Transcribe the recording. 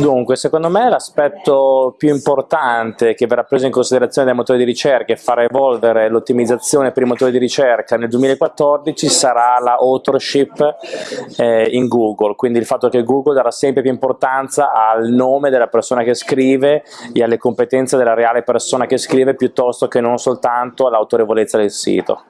Dunque, secondo me l'aspetto più importante che verrà preso in considerazione dai motori di ricerca e farà evolvere l'ottimizzazione per i motori di ricerca nel 2014 sarà la authorship eh, in Google, quindi il fatto che Google darà sempre più importanza al nome della persona che scrive e alle competenze della reale persona che scrive piuttosto che non soltanto all'autorevolezza del sito.